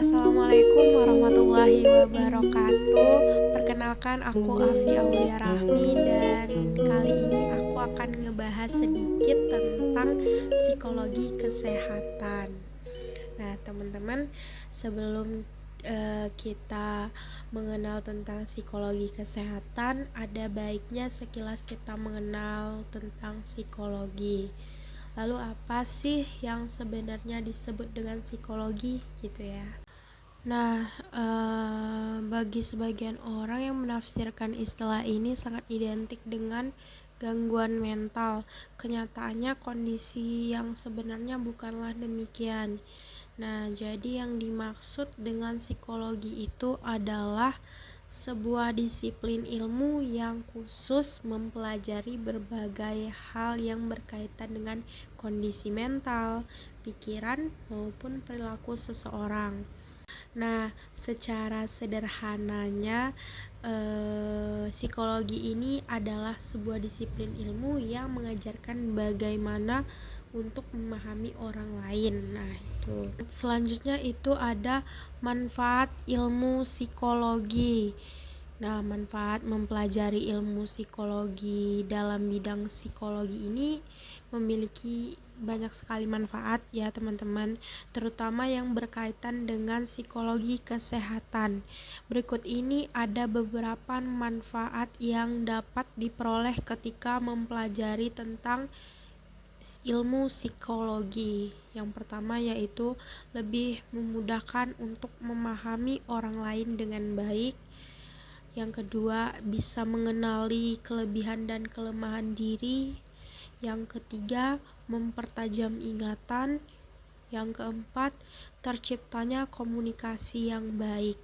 Assalamualaikum warahmatullahi wabarakatuh. Perkenalkan aku Afi Aulia Rahmi Dan kali ini aku akan ngebahas sedikit tentang psikologi kesehatan. Nah teman-teman sebelum uh, kita mengenal tentang psikologi kesehatan Ada baiknya sekilas kita mengenal tentang psikologi. Lalu apa sih yang sebenarnya disebut dengan psikologi gitu ya? Nah, eh, bagi sebagian orang yang menafsirkan istilah ini sangat identik dengan gangguan mental. Kenyataannya kondisi yang sebenarnya bukanlah demikian. Nah, jadi yang dimaksud dengan psikologi itu adalah sebuah disiplin ilmu yang khusus mempelajari berbagai hal yang berkaitan dengan kondisi mental, pikiran, maupun perilaku seseorang. Nah, secara sederhananya, eh, psikologi ini adalah sebuah disiplin ilmu yang mengajarkan bagaimana untuk memahami orang lain. Nah, itu. Selanjutnya itu ada manfaat ilmu psikologi. Nah, manfaat mempelajari ilmu psikologi dalam bidang psikologi ini memiliki banyak sekali manfaat ya teman-teman terutama yang berkaitan dengan psikologi kesehatan berikut ini ada beberapa manfaat yang dapat diperoleh ketika mempelajari tentang ilmu psikologi. Yang pertama yaitu lebih memudahkan untuk memahami orang lain dengan baik. Yang kedua, bisa mengenali kelebihan dan kelemahan diri. Yang ketiga, mempertajam ingatan. Yang keempat, terciptanya komunikasi yang baik.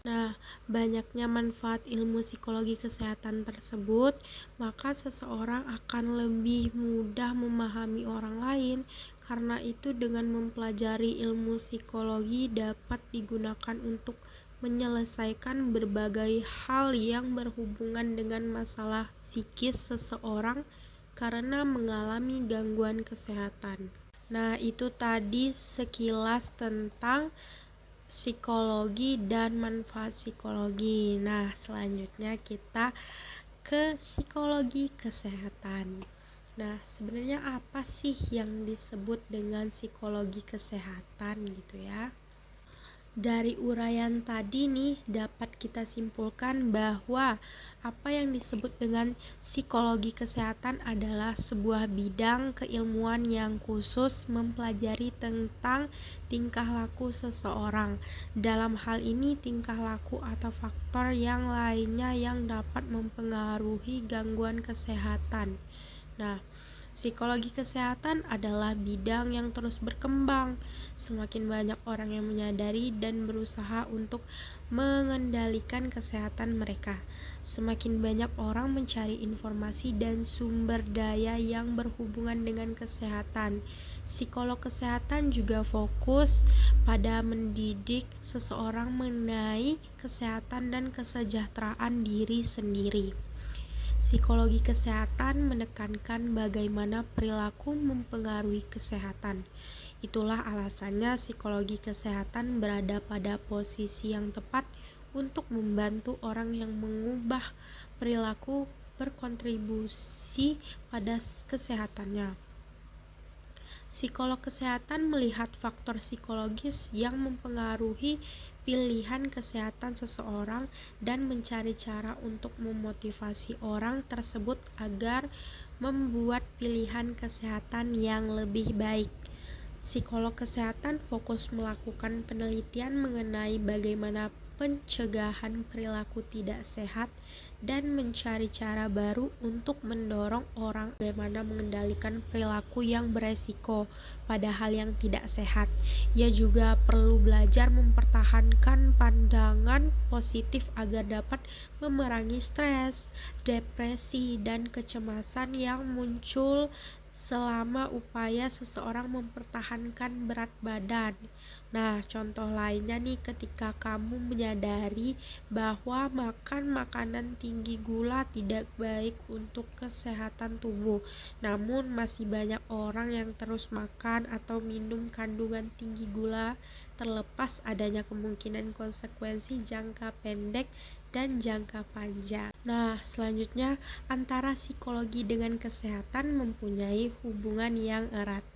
Nah, banyaknya manfaat ilmu psikologi kesehatan tersebut, maka seseorang akan lebih mudah memahami orang lain. Karena itu, dengan mempelajari ilmu psikologi dapat digunakan untuk menyelesaikan berbagai hal yang berhubungan dengan masalah psikis seseorang karena mengalami gangguan kesehatan. Nah, itu tadi sekilas tentang psikologi dan manfaat psikologi. Nah, selanjutnya kita ke psikologi kesehatan. Nah, sebenarnya apa sih yang disebut dengan psikologi kesehatan gitu ya? Dari uraian tadi nih dapat kita simpulkan bahwa apa yang disebut dengan psikologi kesehatan adalah sebuah bidang keilmuan yang khusus mempelajari tentang tingkah laku seseorang. Dalam hal ini tingkah laku atau faktor yang lainnya yang dapat mempengaruhi gangguan kesehatan. Nah, Psikologi kesehatan adalah bidang yang terus berkembang. Semakin banyak orang yang menyadari dan berusaha untuk mengendalikan kesehatan mereka. Semakin banyak orang mencari informasi dan sumber daya yang berhubungan dengan kesehatan. Psikolog kesehatan juga fokus pada mendidik seseorang mengenai kesehatan dan kesejahteraan diri sendiri. Psikologi kesehatan menekankan bagaimana perilaku mempengaruhi kesehatan. Itulah alasannya psikologi kesehatan berada pada posisi yang tepat untuk membantu orang yang mengubah perilaku berkontribusi pada kesehatannya. Psikolog kesehatan melihat faktor psikologis yang mempengaruhi pilihan kesehatan seseorang dan mencari cara untuk memotivasi orang tersebut agar membuat pilihan kesehatan yang lebih baik. Psikolog kesehatan fokus melakukan penelitian mengenai bagaimana pencegahan perilaku tidak sehat dan mencari cara baru untuk mendorong orang bagaimana mengendalikan perilaku yang beresiko pada hal yang tidak sehat. Ia juga perlu belajar mempertahankan pandangan positif agar dapat memerangi stres, depresi, dan kecemasan yang muncul selama upaya seseorang mempertahankan berat badan. Nah, contoh lainnya nih ketika kamu menyadari bahwa makan makanan tinggi gula tidak baik untuk kesehatan tubuh. Namun masih banyak orang yang terus makan atau minum kandungan tinggi gula terlepas adanya kemungkinan konsekuensi jangka pendek dan jangka panjang. Nah, selanjutnya antara psikologi dengan kesehatan mempunyai hubungan yang erat.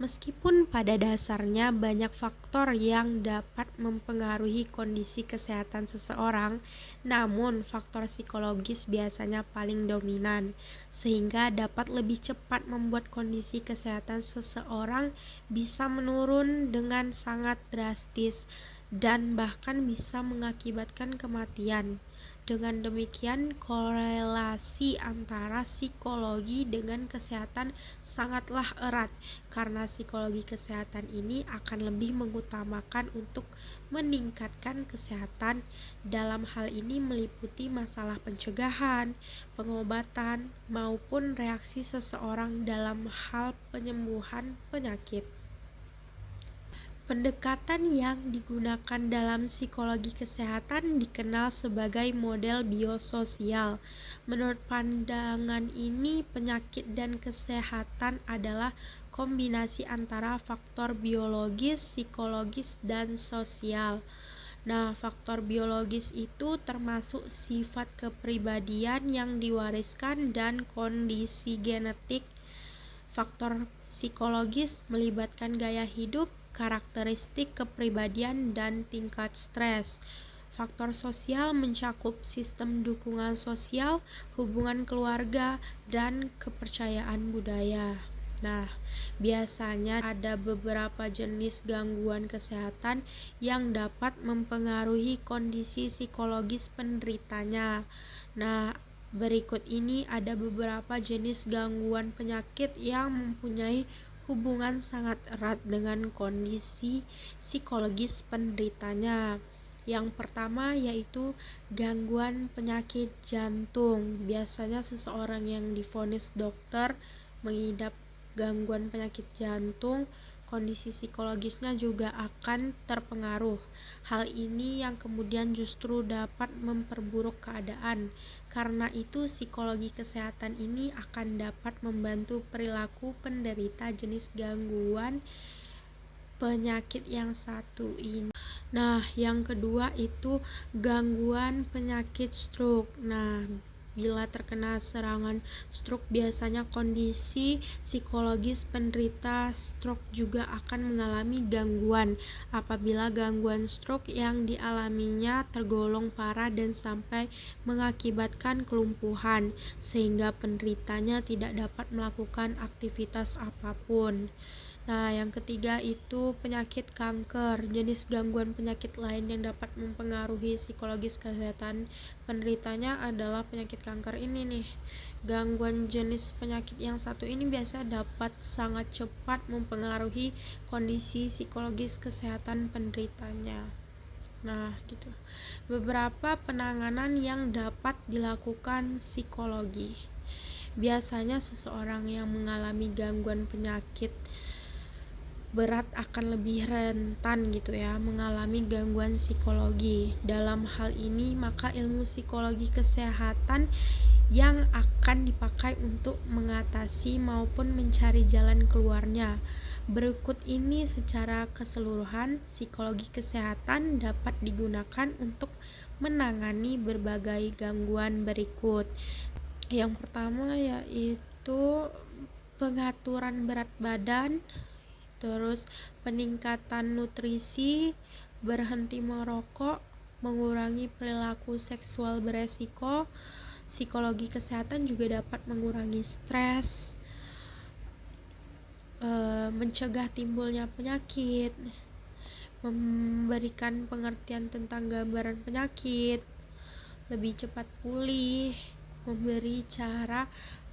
Meskipun pada dasarnya banyak faktor yang dapat mempengaruhi kondisi kesehatan seseorang, namun faktor psikologis biasanya paling dominan, sehingga dapat lebih cepat membuat kondisi kesehatan seseorang bisa menurun dengan sangat drastis dan bahkan bisa mengakibatkan kematian. Dengan demikian, korelasi antara psikologi dengan kesehatan sangatlah erat, karena psikologi kesehatan ini akan lebih mengutamakan untuk meningkatkan kesehatan. Dalam hal ini, meliputi masalah pencegahan, pengobatan, maupun reaksi seseorang dalam hal penyembuhan penyakit. Pendekatan yang digunakan dalam psikologi kesehatan dikenal sebagai model biososial. Menurut pandangan ini, penyakit dan kesehatan adalah kombinasi antara faktor biologis, psikologis, dan sosial. Nah, faktor biologis itu termasuk sifat kepribadian yang diwariskan dan kondisi genetik. Faktor psikologis melibatkan gaya hidup, karakteristik kepribadian dan tingkat stres. Faktor sosial mencakup sistem dukungan sosial, hubungan keluarga, dan kepercayaan budaya. Nah, biasanya ada beberapa jenis gangguan kesehatan yang dapat mempengaruhi kondisi psikologis penderitanya. Nah, berikut ini ada beberapa jenis gangguan penyakit yang mempunyai hubungan sangat erat dengan kondisi psikologis penderitanya. Yang pertama yaitu gangguan penyakit jantung. Biasanya seseorang yang difonis dokter mengidap gangguan penyakit jantung kondisi psikologisnya juga akan terpengaruh. Hal ini yang kemudian justru dapat memperburuk keadaan. Karena itu, psikologi kesehatan ini akan dapat membantu perilaku penderita jenis gangguan penyakit yang satu ini. Nah, yang kedua itu gangguan penyakit stroke. Nah, Bila terkena serangan stroke, biasanya kondisi psikologis penderita stroke juga akan mengalami gangguan. Apabila gangguan stroke yang dialaminya tergolong parah dan sampai mengakibatkan kelumpuhan, sehingga penderitanya tidak dapat melakukan aktivitas apa pun. Nah, yang ketiga itu penyakit kanker, jenis gangguan penyakit lain yang dapat mempengaruhi psikologis kesehatan penderitanya adalah penyakit kanker ini nih. Gangguan jenis penyakit yang satu ini biasa dapat sangat cepat mempengaruhi kondisi psikologis kesehatan penderitanya. Nah, gitu. Beberapa penanganan yang dapat dilakukan psikologi. Biasanya seseorang yang mengalami gangguan penyakit berat akan lebih rentan gitu ya mengalami gangguan psikologi. Dalam hal ini maka ilmu psikologi kesehatan yang akan dipakai untuk mengatasi maupun mencari jalan keluarnya. Berikut ini secara keseluruhan psikologi kesehatan dapat digunakan untuk menangani berbagai gangguan berikut. Yang pertama yaitu pengaturan berat badan, terus peningkatan nutrisi, berhenti merokok, mengurangi perilaku seksual beresiko, psikologi kesehatan juga dapat mengurangi stres, e, mencegah timbulnya penyakit, memberikan pengertian tentang gambaran penyakit, lebih cepat pulih, memberi cara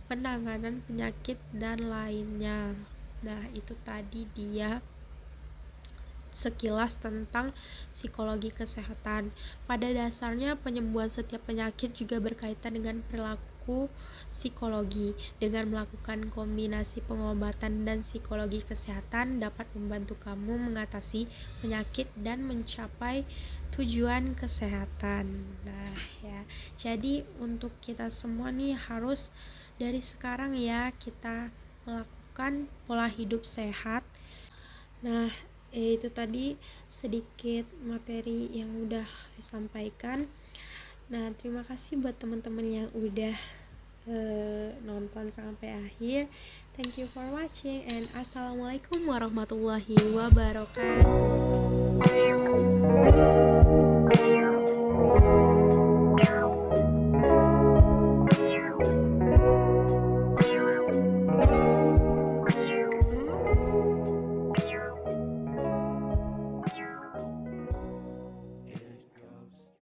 penanganan penyakit dan lainnya. Nah, itu tadi dia sekilas tentang psikologi kesehatan. Pada dasarnya, penyembuhan setiap penyakit juga berkaitan dengan perilaku psikologi. Dengan melakukan kombinasi pengobatan dan psikologi kesehatan dapat membantu kamu mengatasi penyakit dan mencapai tujuan kesehatan. Nah, ya. Jadi untuk kita semua nih harus dari sekarang ya kita melakukan pola hidup sehat. Nah, itu tadi sedikit materi yang udah disampaikan nah terima kasih buat teman-teman yang udah uh, nonton sampai akhir. Thank you for watching and assalamualaikum warahmatullahi wabarakatuh